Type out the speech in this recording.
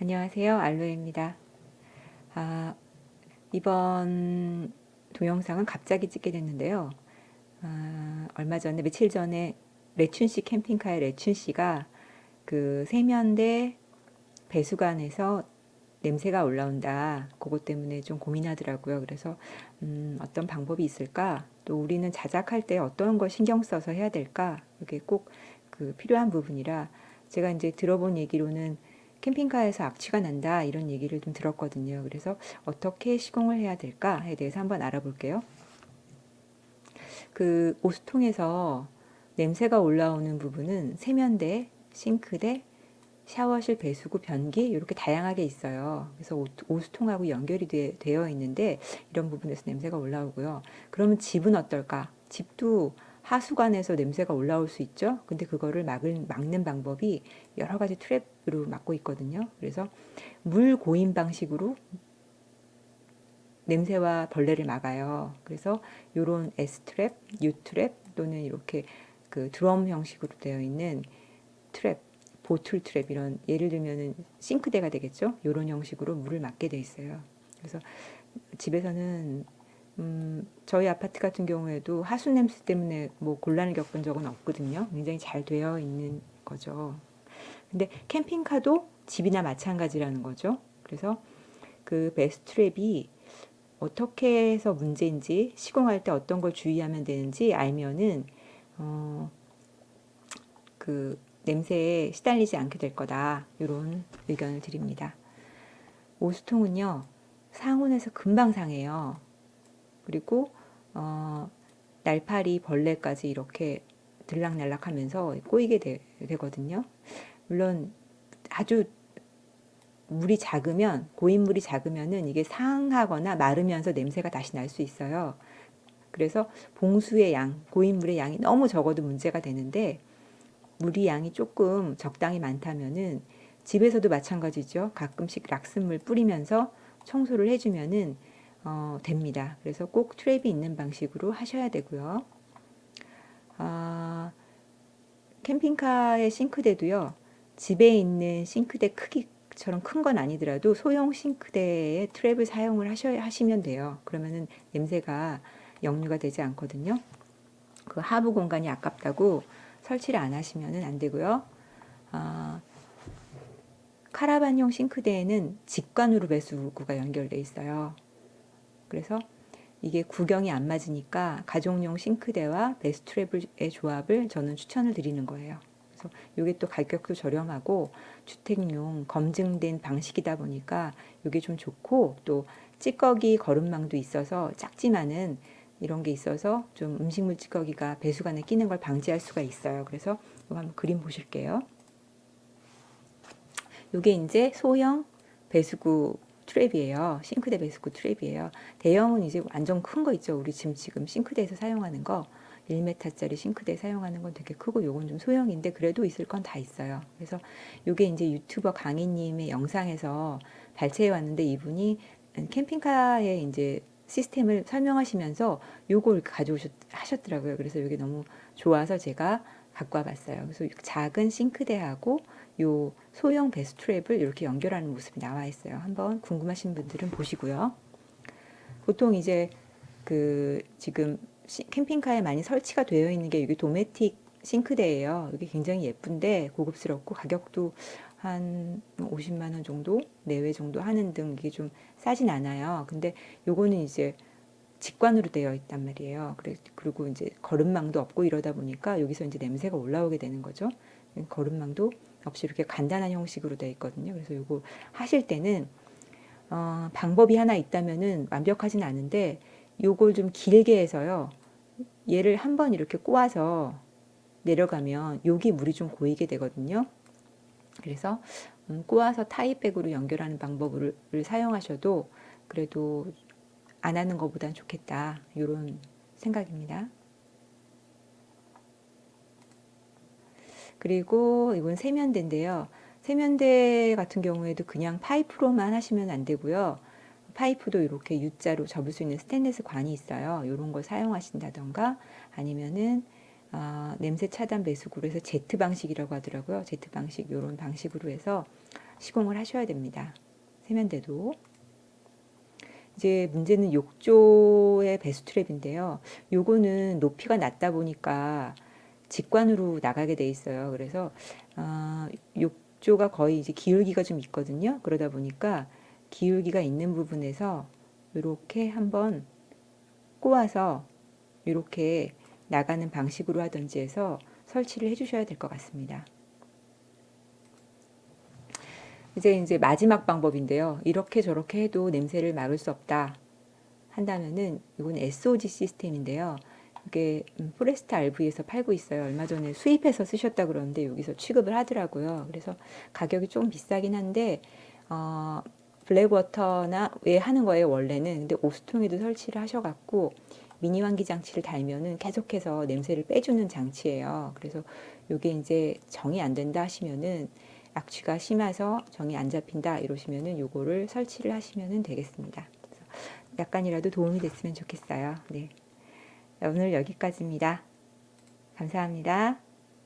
안녕하세요. 알로에입니다. 아, 이번 동영상은 갑자기 찍게 됐는데요. 아, 얼마 전에 며칠 전에 레춘씨 캠핑카의 레춘씨가 그 세면대 배수관에서 냄새가 올라온다. 그것 때문에 좀 고민하더라고요. 그래서 음, 어떤 방법이 있을까? 또 우리는 자작할 때 어떤 걸 신경 써서 해야 될까? 이게 꼭 그 필요한 부분이라 제가 이제 들어본 얘기로는 캠핑카에서 악취가 난다 이런 얘기를 좀 들었거든요. 그래서 어떻게 시공을 해야 될까에 대해서 한번 알아볼게요. 그 오수통에서 냄새가 올라오는 부분은 세면대, 싱크대, 샤워실 배수구, 변기 이렇게 다양하게 있어요. 그래서 오수통하고 연결이 되, 되어 있는데 이런 부분에서 냄새가 올라오고요. 그러면 집은 어떨까? 집도 하수관에서 냄새가 올라올 수 있죠. 근데 그거를 막을, 막는 방법이 여러 가지 트랩으로 막고 있거든요. 그래서 물 고임 방식으로 냄새와 벌레를 막아요. 그래서 이런 S 트랩, U 트랩 또는 이렇게 그 드럼 형식으로 되어 있는 트랩 bottle 트랩 이런 예를 들면은 싱크대가 되겠죠. 이런 형식으로 물을 막게 돼 있어요. 그래서 집에서는 음, 저희 아파트 같은 경우에도 하수 냄새 때문에 뭐 곤란을 겪은 적은 없거든요. 굉장히 잘 되어 있는 거죠. 근데 캠핑카도 집이나 마찬가지라는 거죠. 그래서 그 베스트랩이 어떻게 해서 문제인지 시공할 때 어떤 걸 주의하면 되는지 알면은 어, 그 냄새에 시달리지 않게 될 거다. 이런 의견을 드립니다. 오수통은요. 상온에서 금방 상해요. 그리고 어, 날파리, 벌레까지 이렇게 들락날락 하면서 꼬이게 되, 되거든요. 물론 아주 물이 작으면 고인물이 작으면은 이게 상하거나 마르면서 냄새가 다시 날 수 있어요. 그래서 봉수의 양, 고인물의 양이 너무 적어도 문제가 되는데 물이 양이 조금 적당히 많다면은 집에서도 마찬가지죠. 가끔씩 락스물 뿌리면서 청소를 해주면은 어, 됩니다. 그래서 꼭 트랩이 있는 방식으로 하셔야 되고요. 아, 캠핑카의 싱크대도요. 집에 있는 싱크대 크기처럼 큰 건 아니더라도 소형 싱크대에 트랩을 사용을 하셔야 하시면 돼요. 그러면은 냄새가 역류가 되지 않거든요. 그 하부 공간이 아깝다고 설치를 안 하시면 안 되고요. 아, 카라반용 싱크대에는 직관으로 배수구가 연결되어 있어요. 그래서 이게 구경이 안 맞으니까 가족용 싱크대와 베스트랩의 조합을 저는 추천을 드리는 거예요. 그래서 이게 또 가격도 저렴하고 주택용 검증된 방식이다 보니까 이게 좀 좋고 또 찌꺼기 거름망도 있어서 작지만은 이런 게 있어서 좀 음식물 찌꺼기가 배수관에 끼는 걸 방지할 수가 있어요. 그래서 이거 한번 그림 보실게요. 이게 이제 소형 배수구 트랩이에요. 싱크대 배수구 트랩이에요. 대형은 이제 완전 큰 거 있죠. 우리 지금 지금 싱크대에서 사용하는 거 1m짜리 싱크대 사용하는 건 되게 크고 요건 좀 소형인데 그래도 있을 건 다 있어요. 그래서 요게 이제 유튜버 강희님의 영상에서 발췌해 왔는데 이분이 캠핑카에 이제 시스템을 설명하시면서 요걸 가져오셨더라고요. 그래서 이게 너무 좋아서 제가 갖고 와봤어요. 그래서 작은 싱크대하고 요 소형 베스트랩을 이렇게 연결하는 모습이 나와 있어요. 한번 궁금하신 분들은 보시고요. 보통 이제 그 지금 캠핑카에 많이 설치가 되어 있는 게 여기 도메틱 싱크대예요. 이게 굉장히 예쁜데 고급스럽고 가격도 한 50만 원 정도 내외 정도 하는 등 이게 좀 싸진 않아요. 근데 요거는 이제 직관으로 되어 있단 말이에요. 그리고 이제 거름망도 없고 이러다 보니까 여기서 이제 냄새가 올라오게 되는 거죠. 거름망도 없이 이렇게 간단한 형식으로 되어 있거든요. 그래서 요거 하실 때는 어, 방법이 하나 있다면은 완벽하진 않은데 요걸 좀 길게 해서요. 얘를 한번 이렇게 꼬아서 내려가면 여기 물이 좀 고이게 되거든요. 그래서 음, 꼬아서 타이백으로 연결하는 방법을 사용하셔도 그래도 안 하는 것보단 좋겠다 이런 생각입니다. 그리고 이건 세면대인데요. 세면대 같은 경우에도 그냥 파이프로만 하시면 안 되고요. 파이프도 이렇게 U자로 접을 수 있는 스테인리스 관이 있어요. 이런 걸 사용하신다던가 아니면은 어, 냄새 차단 배수구로 해서 Z 방식이라고 하더라고요. Z 방식 이런 방식으로 해서 시공을 하셔야 됩니다. 세면대도. 이제 문제는 욕조의 배수트랩인데요. 요거는 높이가 낮다 보니까 직관으로 나가게 돼 있어요. 그래서 어, 욕조가 거의 이제 기울기가 좀 있거든요. 그러다 보니까 기울기가 있는 부분에서 이렇게 한번 꼬아서 이렇게 나가는 방식으로 하든지 해서 설치를 해주셔야 될 것 같습니다. 이제 이제 마지막 방법인데요. 이렇게 저렇게 해도 냄새를 막을 수 없다 한다면은 이건 SOG 시스템인데요. 이게 음, 포레스트 RV에서 팔고 있어요. 얼마 전에 수입해서 쓰셨다 그러는데 여기서 취급을 하더라고요. 그래서 가격이 좀 비싸긴 한데 어, 블랙워터나 왜 하는 거예요 원래는. 근데 오스통에도 설치를 하셔갖고 미니 환기 장치를 달면은 계속해서 냄새를 빼주는 장치예요. 그래서 이게 이제 정이 안 된다 하시면은 악취가 심해서 정이 안 잡힌다 이러시면은 요거를 설치를 하시면 되겠습니다. 약간이라도 도움이 됐으면 좋겠어요. 네. 오늘 여기까지입니다. 감사합니다.